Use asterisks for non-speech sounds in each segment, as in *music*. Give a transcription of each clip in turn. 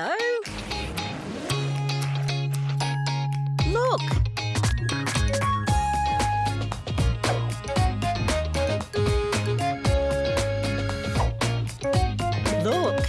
Hello. Look. Look.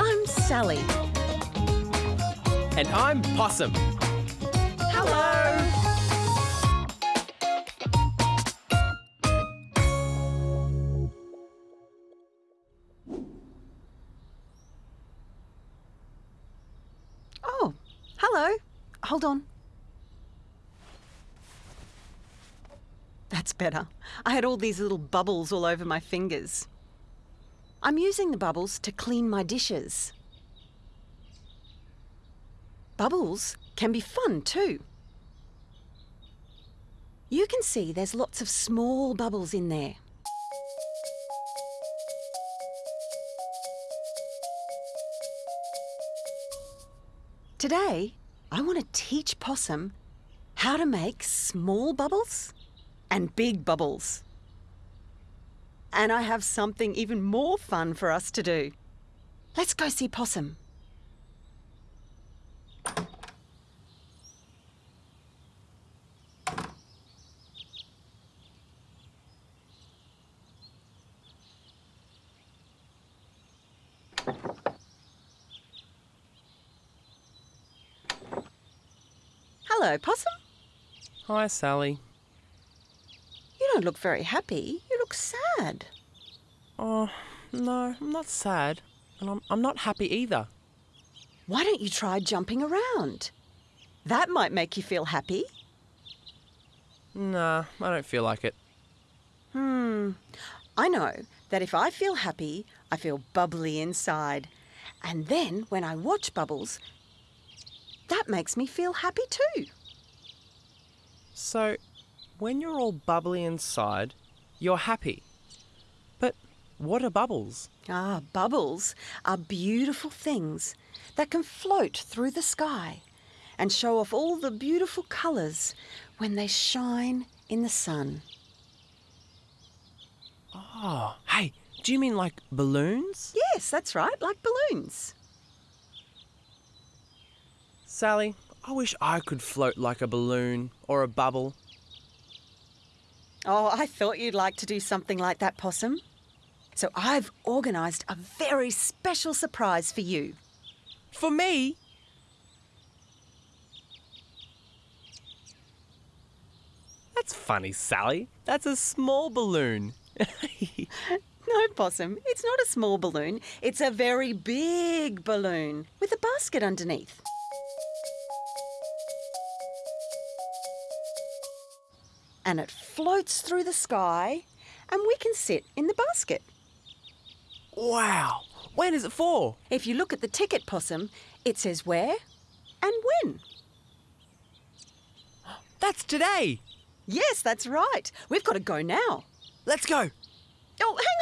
I'm Sally. And I'm Possum. Hello. Hold on. That's better. I had all these little bubbles all over my fingers. I'm using the bubbles to clean my dishes. Bubbles can be fun too. You can see there's lots of small bubbles in there. Today, I want to teach Possum how to make small bubbles and big bubbles. And I have something even more fun for us to do. Let's go see Possum. Hello, Possum. Hi, Sally. You don't look very happy. You look sad. Oh, no, I'm not sad. And I'm, I'm not happy either. Why don't you try jumping around? That might make you feel happy. Nah, I don't feel like it. Hmm. I know that if I feel happy, I feel bubbly inside. And then when I watch bubbles, that makes me feel happy too. So, when you're all bubbly inside, you're happy. But what are bubbles? Ah, bubbles are beautiful things that can float through the sky and show off all the beautiful colours when they shine in the sun. Oh, hey, do you mean like balloons? Yes, that's right, like balloons. Sally, I wish I could float like a balloon or a bubble. Oh, I thought you'd like to do something like that, Possum. So I've organised a very special surprise for you. For me? That's funny, Sally. That's a small balloon. *laughs* No, Possum, it's not a small balloon. It's a very big balloon with a basket underneath. And it floats through the sky, and we can sit in the basket. wow. When is it for? If you look at the ticket, Possum, it says where and when. *gasps* That's today. Yes, that's right. We've got to go now. Let's go. Oh, hang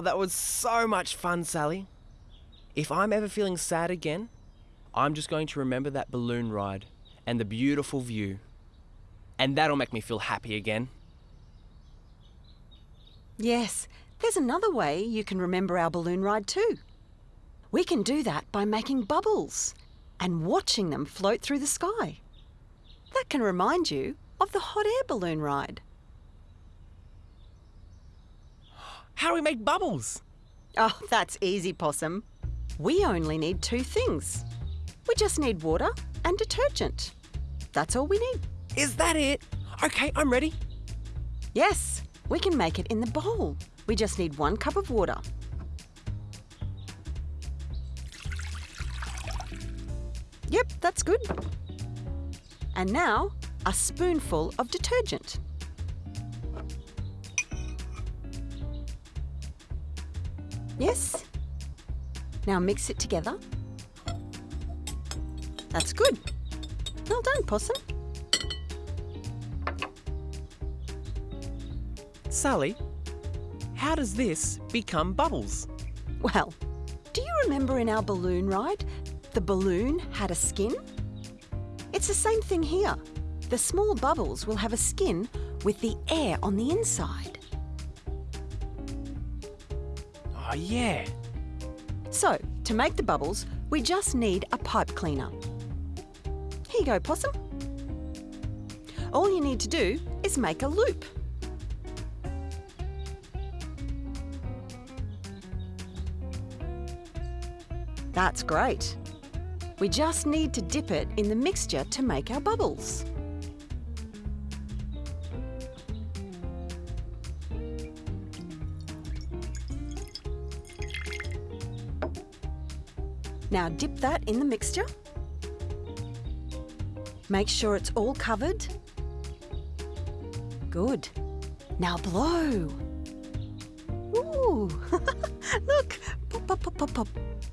Oh, that was so much fun, Sally. If I'm ever feeling sad again, I'm just going to remember that balloon ride and the beautiful view. And that'll make me feel happy again. Yes, there's another way you can remember our balloon ride too. We can do that by making bubbles and watching them float through the sky. That can remind you of the hot air balloon ride. How do we make bubbles? Oh, that's easy, Possum. We only need two things. We just need water and detergent. That's all we need. Is that it? Okay, I'm ready. Yes, we can make it in the bowl. We just need one cup of water. Yep, that's good. And now, a spoonful of detergent. Yes. Now mix it together. That's good. Well done, Possum. Sally, how does this become bubbles? Well, do you remember in our balloon ride, the balloon had a skin? It's the same thing here. The small bubbles will have a skin with the air on the inside. Oh, yeah. So, to make the bubbles, we just need a pipe cleaner. Here you go, Possum. All you need to do is make a loop. That's great. We just need to dip it in the mixture to make our bubbles. Now dip that in the mixture. Make sure it's all covered. Good. Now blow. Ooh, *laughs* look, pop, pop, pop.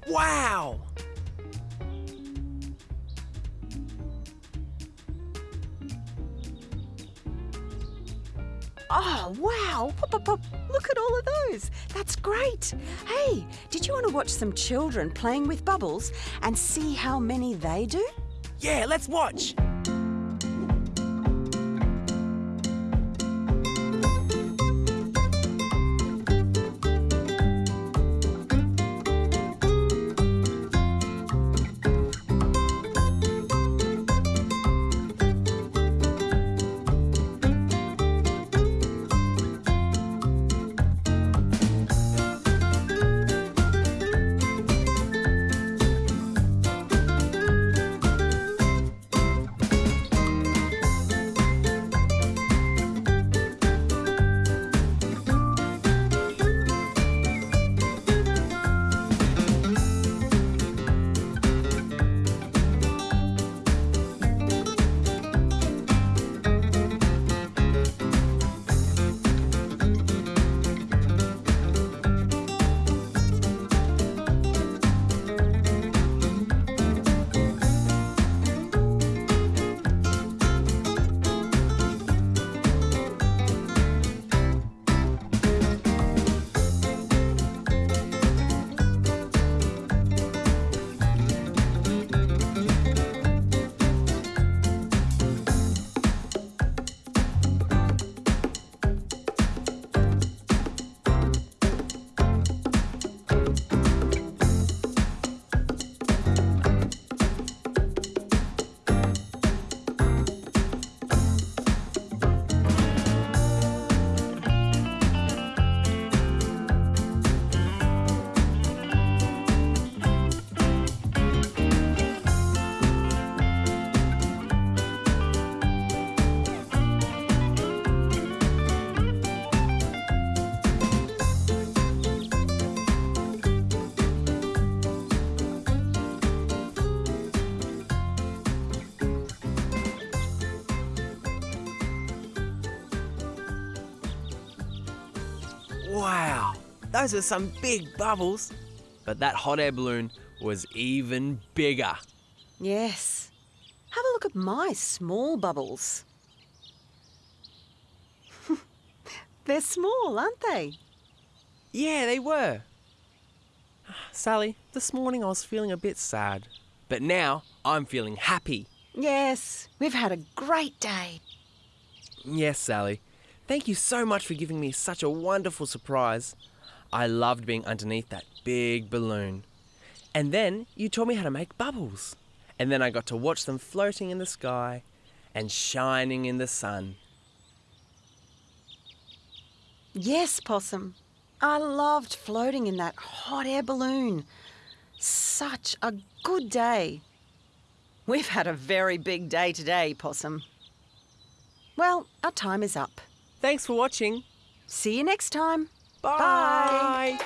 Wow! Oh, wow! Look at all of those. That's great. Hey, did you want to watch some children playing with bubbles and see how many they do? Yeah, let's watch. Those are some big bubbles. But that hot air balloon was even bigger. Yes. Have a look at my small bubbles. *laughs* They're small, aren't they? Yeah, they were. Sally, this morning I was feeling a bit sad, but now I'm feeling happy. Yes, we've had a great day. Yes, Sally. Thank you so much for giving me such a wonderful surprise. I loved being underneath that big balloon. And then you taught me how to make bubbles. And then I got to watch them floating in the sky and shining in the sun. Yes, Possum. I loved floating in that hot air balloon. Such a good day. We've had a very big day today, Possum. Well, our time is up. Thanks for watching. See you next time. Bye.